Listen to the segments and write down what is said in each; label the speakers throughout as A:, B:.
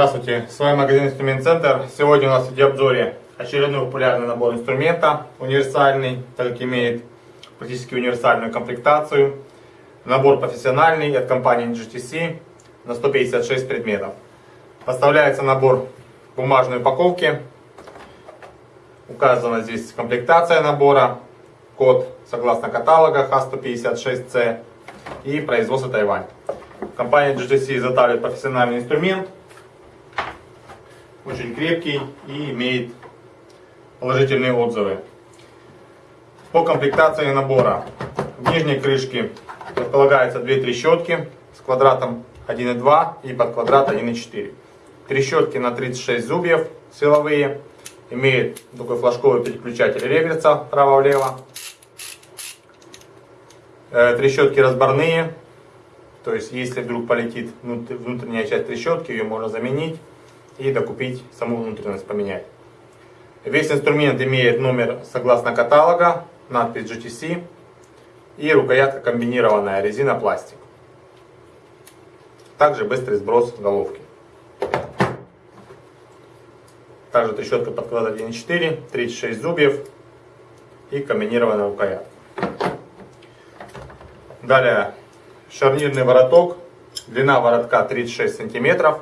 A: Здравствуйте, с вами магазин Инструмент Центр. Сегодня у нас в обзоре очередной популярный набор инструмента, универсальный, так как имеет практически универсальную комплектацию. Набор профессиональный от компании GTC на 156 предметов. Поставляется набор в бумажной упаковке. Указана здесь комплектация набора, код согласно каталога Х156C и производство Тайвань. Компания GTC изготавливает профессиональный инструмент, очень крепкий и имеет положительные отзывы. По комплектации набора в нижней крышке располагаются две трещотки с квадратом 1,2 и под квадрат 1,4. Трещотки на 36 зубьев силовые, имеет такой флажковый переключатель реверса вправо-влево. Э, трещотки разборные, то есть если вдруг полетит внутренняя часть трещотки, ее можно заменить и докупить саму внутренность поменять. Весь инструмент имеет номер согласно каталога, надпись GTC и рукоятка комбинированная резина-пластик. Также быстрый сброс головки. Также трещотка под квадрат 1.4, 36 зубьев и комбинированная рукоятка. Далее шарнирный вороток. Длина воротка 36 сантиметров.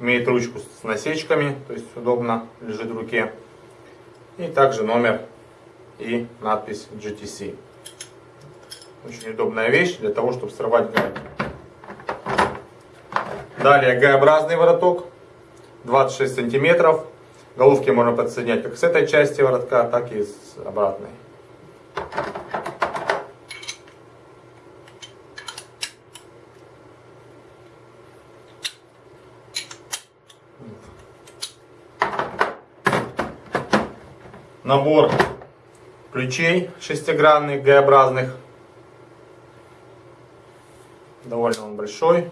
A: Имеет ручку с насечками, то есть удобно лежит в руке. И также номер и надпись GTC. Очень удобная вещь для того, чтобы срывать гайки. Далее Г-образный вороток, 26 сантиметров. Головки можно подсоединять как с этой части воротка, так и с обратной. Набор ключей шестигранных, Г-образных. Довольно он большой.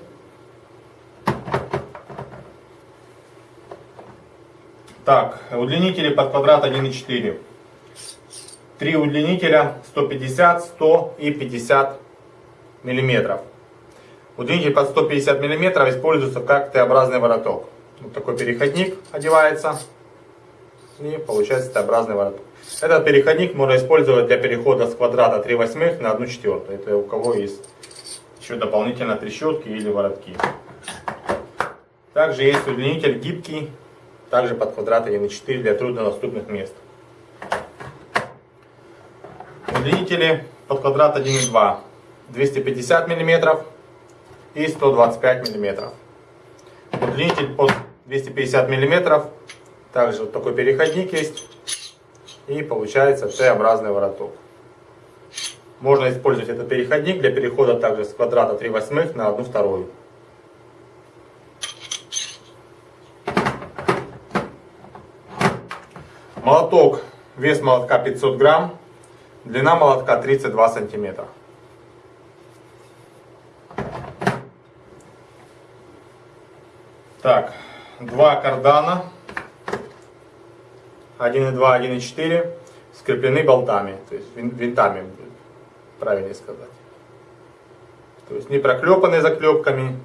A: Так, удлинители под квадрат 1,4. Три удлинителя 150, 100 и 50 миллиметров. Удлинитель под 150 миллиметров используется как Т-образный вороток. Вот такой переходник одевается и получается Т-образный вороток. Этот переходник можно использовать для перехода с квадрата 3 восьмых на 1 четвертую. Это у кого есть еще дополнительно трещотки или воротки. Также есть удлинитель гибкий, также под квадрат 1,4 для труднодоступных мест. Удлинители под квадрат 1,2 250 мм и 125 мм. Удлинитель под 250 мм также вот такой переходник есть. И получается Т-образный вороток. Можно использовать этот переходник для перехода также с квадрата 3 восьмых на 1 вторую. Молоток, вес молотка 500 грамм, длина молотка 32 сантиметра. Так, два кардана 1.2, 1.4 скреплены болтами, то есть винтами, правильнее сказать. То есть не проклепаны заклепками,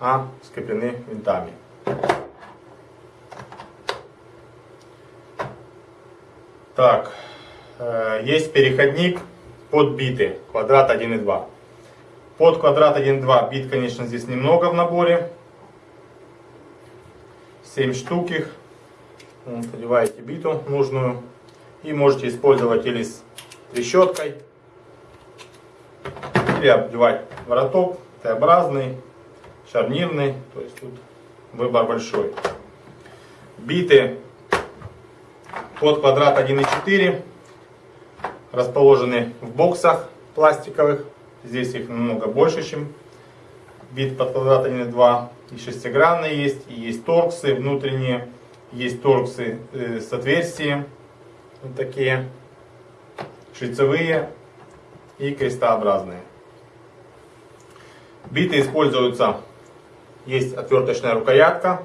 A: а скреплены винтами. Так, э, есть переходник под биты, квадрат 1.2. Под квадрат 1.2 бит, конечно, здесь немного в наборе. 7 штук их. Вот, одеваете биту нужную и можете использовать или с трещоткой, или обдевать вороток Т-образный, шарнирный, то есть тут выбор большой. Биты под квадрат 1,4 расположены в боксах пластиковых. Здесь их намного больше, чем бит под квадрат 1,2. И шестигранные есть, и есть торксы внутренние есть торксы э, с отверстием, вот такие, шлицевые и крестообразные. Биты используются, есть отверточная рукоятка,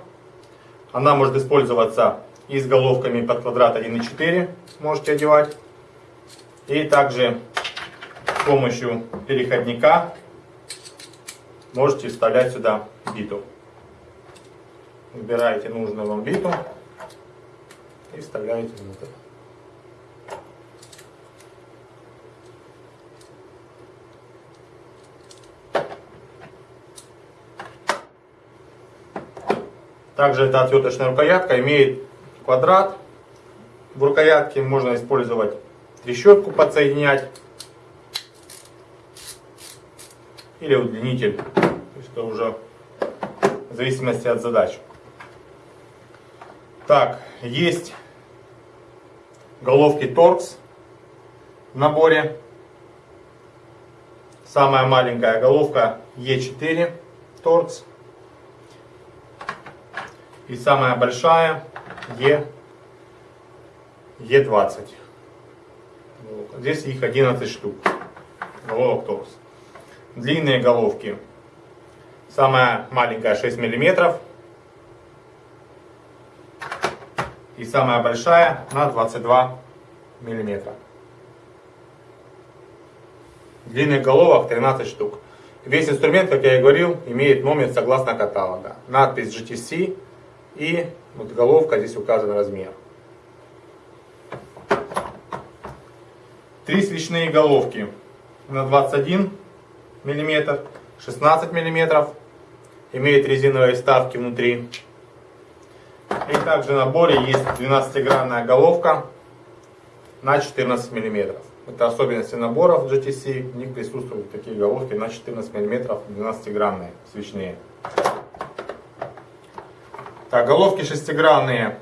A: она может использоваться и с головками под квадрат 1,4 можете одевать. И также с помощью переходника можете вставлять сюда биту. Выбираете нужную вам биту и вставляете внутрь. Также эта отверточная рукоятка имеет квадрат. В рукоятке можно использовать трещотку подсоединять или удлинитель. То есть уже в зависимости от задач. Так, есть головки торкс в наборе. Самая маленькая головка Е4 торкс. И самая большая Е, Е20. Здесь их 11 штук. Головок торкс. Длинные головки. Самая маленькая 6 миллиметров. И самая большая на 22 миллиметра. Длинных головок 13 штук. Весь инструмент, как я и говорил, имеет номер согласно каталога. Надпись GTC и вот головка, здесь указан размер. Три свечные головки на 21 мм, 16 мм. Имеет резиновые вставки внутри. И также в наборе есть 12-гранная головка на 14 мм. Это особенности наборов GTC. В них присутствуют такие головки на 14 мм, 12-гранные, свечные. Так, головки шестигранные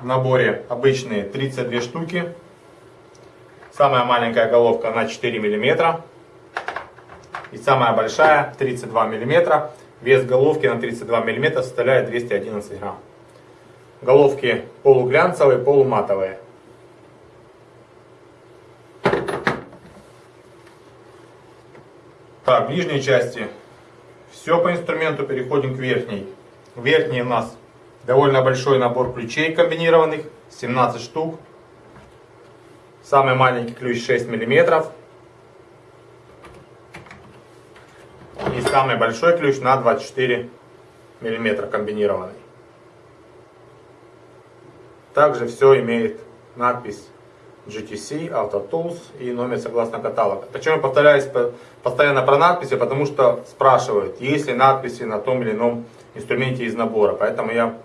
A: в наборе обычные 32 штуки. Самая маленькая головка на 4 мм. И самая большая 32 мм. Вес головки на 32 мм составляет 211 грамм. Головки полуглянцевые, полуматовые. Так, в нижней части все по инструменту, переходим к верхней. Верхний у нас довольно большой набор ключей комбинированных, 17 штук. Самый маленький ключ 6 миллиметров. И самый большой ключ на 24 миллиметра комбинированный. Также все имеет надпись GTC, Auto Tools и номер согласно каталога. Почему я повторяюсь постоянно про надписи? Потому что спрашивают, есть ли надписи на том или ином инструменте из набора. Поэтому я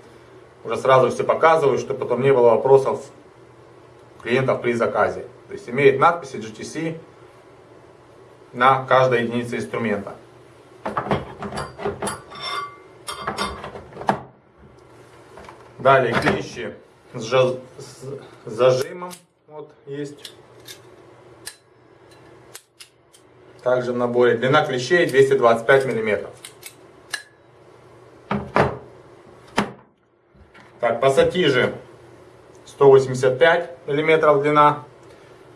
A: уже сразу все показываю, чтобы потом не было вопросов клиентов при заказе. То есть имеет надписи GTC на каждой единице инструмента. Далее клещи с, зажимом. Вот есть. Также в наборе длина клещей 225 миллиметров. Так, пассатижи 185 мм длина.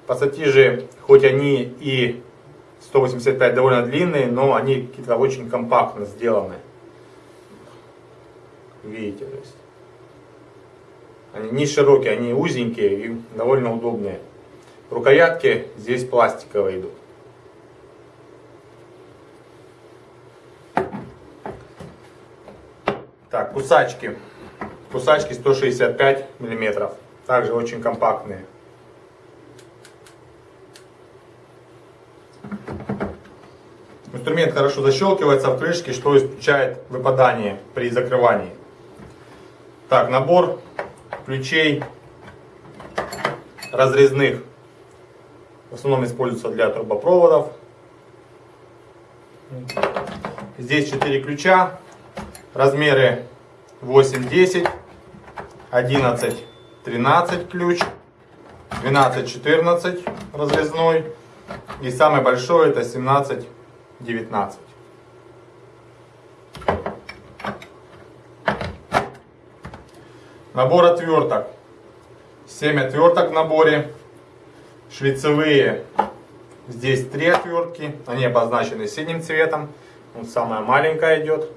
A: Пассатижи, хоть они и 185 довольно длинные, но они какие-то очень компактно сделаны. Видите, то есть. Они не широкие, они узенькие и довольно удобные. Рукоятки здесь пластиковые идут. Так, кусачки. Кусачки 165 мм. Также очень компактные. Инструмент хорошо защелкивается в крышке, что исключает выпадание при закрывании. Так, набор ключей разрезных. В основном используется для трубопроводов. Здесь 4 ключа. Размеры 8, 10. 11, 13 ключ, 12, 14 разрезной. И самый большой это 17, 19. Набор отверток. 7 отверток в наборе. Шлицевые. Здесь 3 отвертки. Они обозначены синим цветом. Вот самая маленькая идет.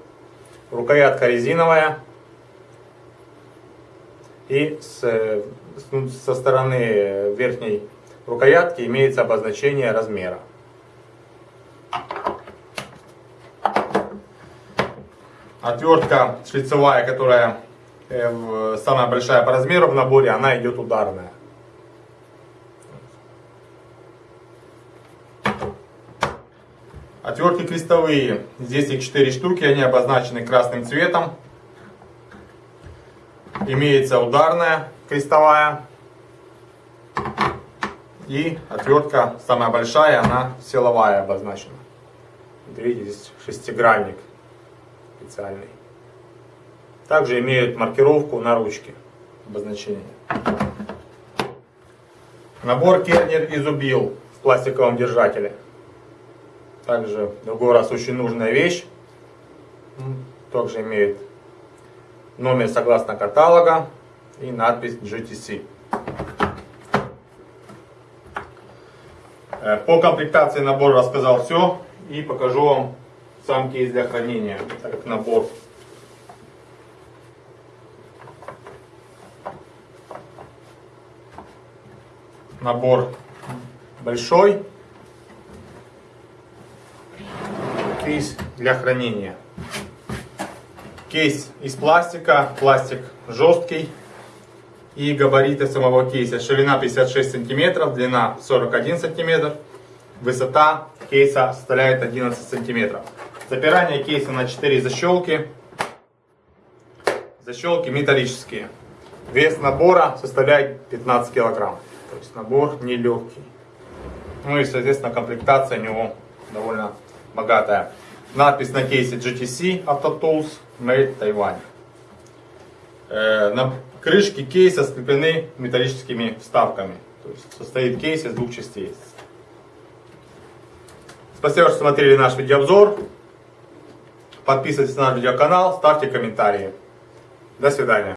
A: Рукоятка резиновая. И с, ну, со стороны верхней рукоятки имеется обозначение размера. Отвертка шлицевая, которая э, самая большая по размеру в наборе, она идет ударная. Отвертки крестовые. Здесь их 4 штуки, они обозначены красным цветом. Имеется ударная крестовая. И отвертка самая большая, она силовая обозначена. Вот Видите, здесь шестигранник специальный. Также имеют маркировку на ручке обозначение. Набор кернер изубил в пластиковом держателе. Также в другой раз очень нужная вещь. Также имеет номер согласно каталога и надпись GTC. Э, По комплектации набора рассказал все и покажу вам сам кейс для хранения, как набор. Набор большой. Кейс для хранения. Кейс из пластика. Пластик жесткий. И габариты самого кейса. Ширина 56 сантиметров длина 41 сантиметр. Высота кейса составляет 11 сантиметров запирание кейса на 4 защелки защелки металлические. Вес набора составляет 15 килограмм. То есть набор нелегкий ну и соответственно комплектация у него довольно богатая. Надпись на кейсе GTC Auto Tools Made Taiwan. Э, на крышке кейса скреплены металлическими вставками. То есть состоит кейс из двух частей. Спасибо, что смотрели наш видеообзор. Подписывайтесь на наш видеоканал, ставьте комментарии. До свидания.